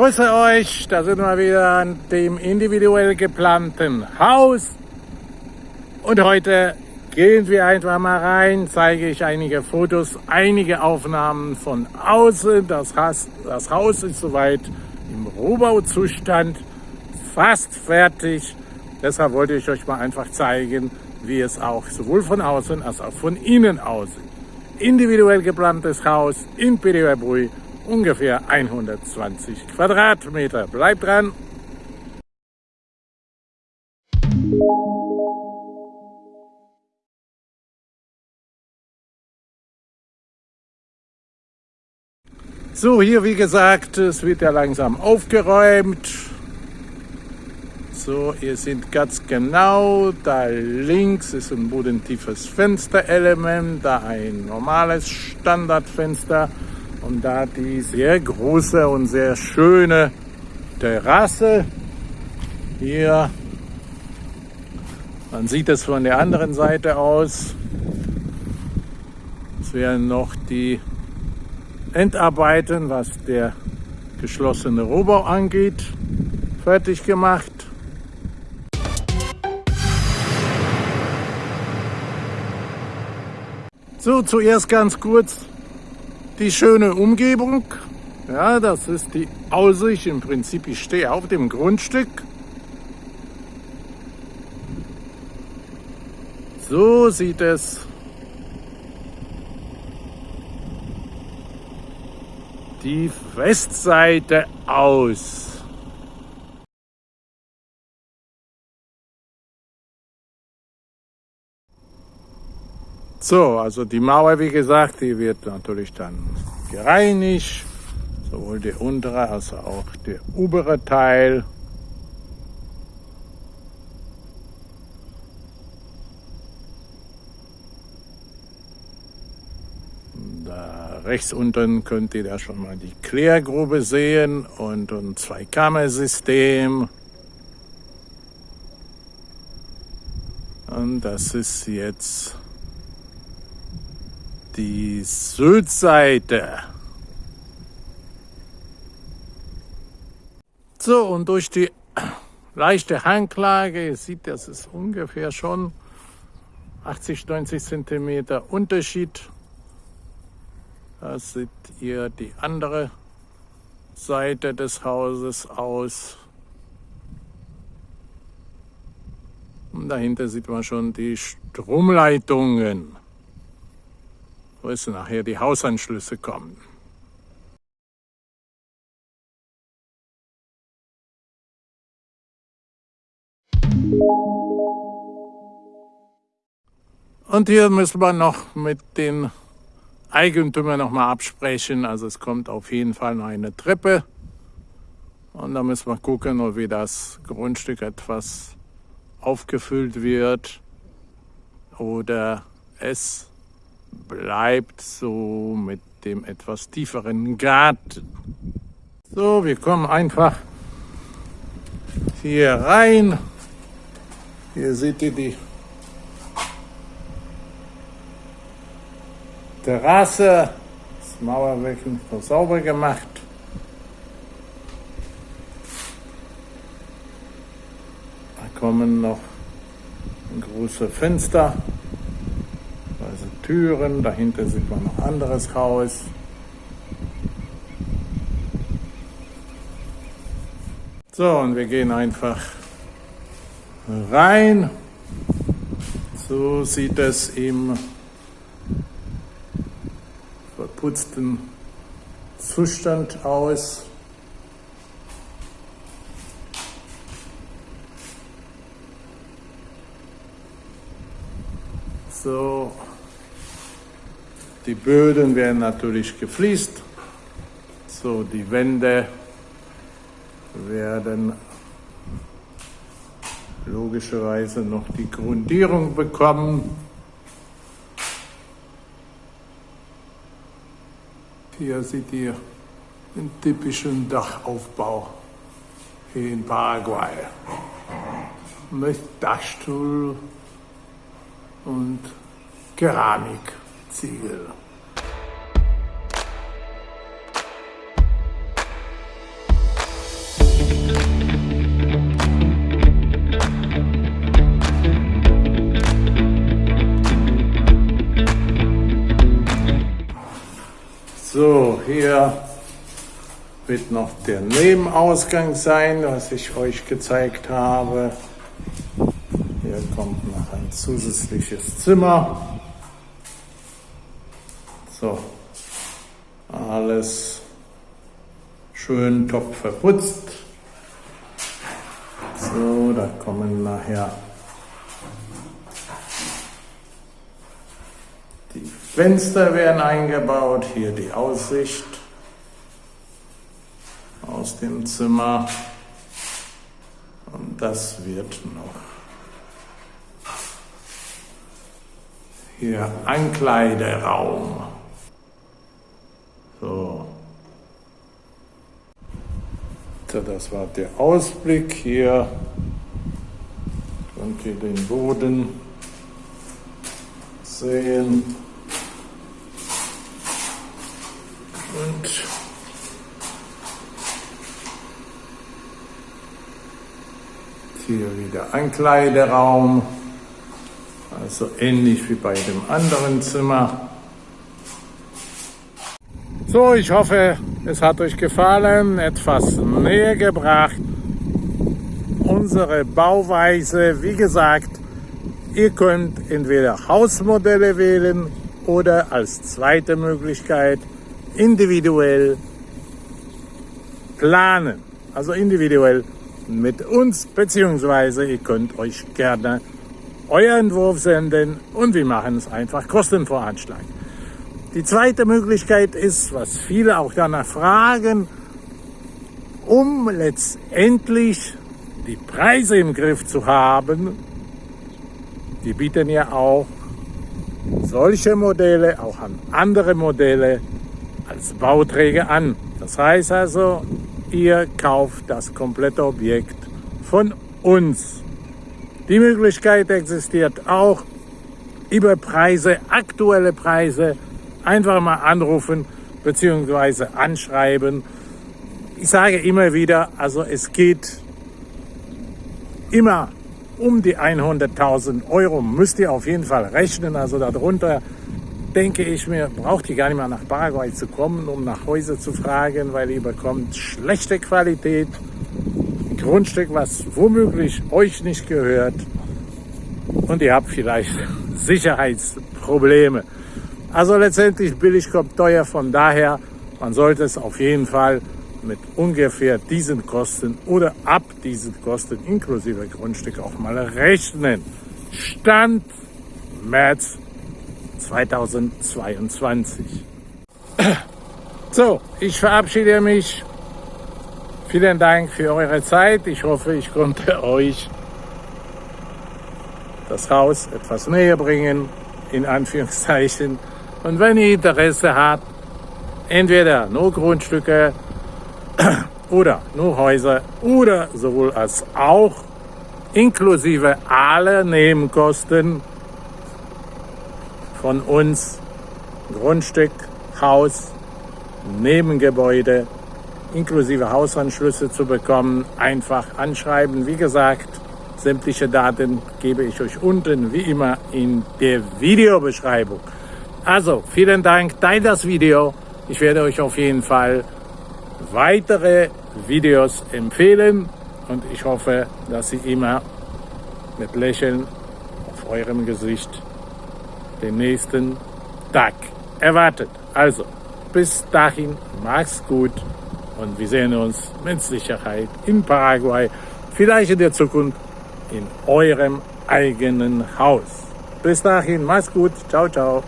Grüße euch, da sind wir wieder an dem individuell geplanten Haus. Und heute gehen wir einfach mal rein, zeige ich einige Fotos, einige Aufnahmen von außen. Das, Haus, das Haus ist soweit im Rohbauzustand, fast fertig. Deshalb wollte ich euch mal einfach zeigen, wie es auch sowohl von außen als auch von innen aussieht. Individuell geplantes Haus in Pediwerbrüh ungefähr 120 Quadratmeter. Bleibt dran! So, hier wie gesagt, es wird ja langsam aufgeräumt. So, ihr seht ganz genau, da links ist ein bodentiefes Fensterelement, da ein normales Standardfenster und da die sehr große und sehr schöne Terrasse. Hier, man sieht es von der anderen Seite aus. Es werden noch die Endarbeiten, was der geschlossene Rohbau angeht, fertig gemacht. So, zuerst ganz kurz die schöne Umgebung. Ja, das ist die Aussicht. Im Prinzip, ich stehe auf dem Grundstück. So sieht es die Westseite aus. So, also die Mauer, wie gesagt, die wird natürlich dann gereinigt, sowohl der untere als auch der obere Teil. Da rechts unten könnt ihr da schon mal die Klärgrube sehen und ein Zweikammersystem. Und das ist jetzt die Südseite. So, und durch die leichte Hanglage, seht, das ist ungefähr schon 80, 90 Zentimeter Unterschied. Da seht ihr die andere Seite des Hauses aus. Und dahinter sieht man schon die Stromleitungen wo es nachher die Hausanschlüsse kommen. Und hier müssen wir noch mit den Eigentümern noch mal absprechen. Also es kommt auf jeden Fall noch eine Treppe. Und da müssen wir gucken, wie das Grundstück etwas aufgefüllt wird oder es bleibt so mit dem etwas tieferen Garten. So, wir kommen einfach hier rein. Hier seht ihr die Terrasse, das Mauerwerk noch sauber gemacht. Da kommen noch große Fenster. Türen, dahinter sieht man noch anderes Haus. So, und wir gehen einfach rein. So sieht es im verputzten Zustand aus. So die Böden werden natürlich gefliest. So, die Wände werden logischerweise noch die Grundierung bekommen. Hier seht ihr den typischen Dachaufbau in Paraguay. Mit Dachstuhl und Ziel. So, hier wird noch der Nebenausgang sein, was ich euch gezeigt habe. Hier kommt noch ein zusätzliches Zimmer. So, alles schön top verputzt. So, da kommen nachher die Fenster werden eingebaut, hier die Aussicht aus dem Zimmer und das wird noch hier Ankleideraum. So. Das war der Ausblick hier. Könnt ihr den Boden sehen. Und hier wieder Ankleideraum. Also ähnlich wie bei dem anderen Zimmer. So, ich hoffe, es hat euch gefallen, etwas näher gebracht. Unsere Bauweise, wie gesagt, ihr könnt entweder Hausmodelle wählen oder als zweite Möglichkeit individuell planen. Also individuell mit uns, beziehungsweise ihr könnt euch gerne euer Entwurf senden und wir machen es einfach Kostenvoranschlag. Die zweite Möglichkeit ist, was viele auch danach fragen, um letztendlich die Preise im Griff zu haben, die bieten ja auch solche Modelle, auch an andere Modelle als Bauträger an. Das heißt also, ihr kauft das komplette Objekt von uns. Die Möglichkeit existiert auch über Preise, aktuelle Preise, einfach mal anrufen bzw. anschreiben. Ich sage immer wieder, also es geht immer um die 100.000 Euro, müsst ihr auf jeden Fall rechnen. Also darunter denke ich mir, braucht ihr gar nicht mehr nach Paraguay zu kommen, um nach Häuser zu fragen, weil ihr bekommt schlechte Qualität, Grundstück, was womöglich euch nicht gehört und ihr habt vielleicht Sicherheitsprobleme. Also letztendlich billig kommt teuer, von daher, man sollte es auf jeden Fall mit ungefähr diesen Kosten oder ab diesen Kosten inklusive Grundstück auch mal rechnen. Stand März 2022. So, ich verabschiede mich Vielen Dank für eure Zeit. Ich hoffe, ich konnte euch das Haus etwas näher bringen, in Anführungszeichen. Und wenn ihr Interesse habt, entweder nur Grundstücke oder nur Häuser oder sowohl als auch inklusive aller Nebenkosten von uns, Grundstück, Haus, Nebengebäude, inklusive Hausanschlüsse zu bekommen, einfach anschreiben. Wie gesagt, sämtliche Daten gebe ich euch unten wie immer in der Videobeschreibung. Also, vielen Dank, teilt das Video. Ich werde euch auf jeden Fall weitere Videos empfehlen und ich hoffe, dass Sie immer mit Lächeln auf eurem Gesicht den nächsten Tag erwartet. Also, bis dahin, macht's gut und wir sehen uns mit Sicherheit in Paraguay, vielleicht in der Zukunft in eurem eigenen Haus. Bis dahin, macht's gut. Ciao, ciao.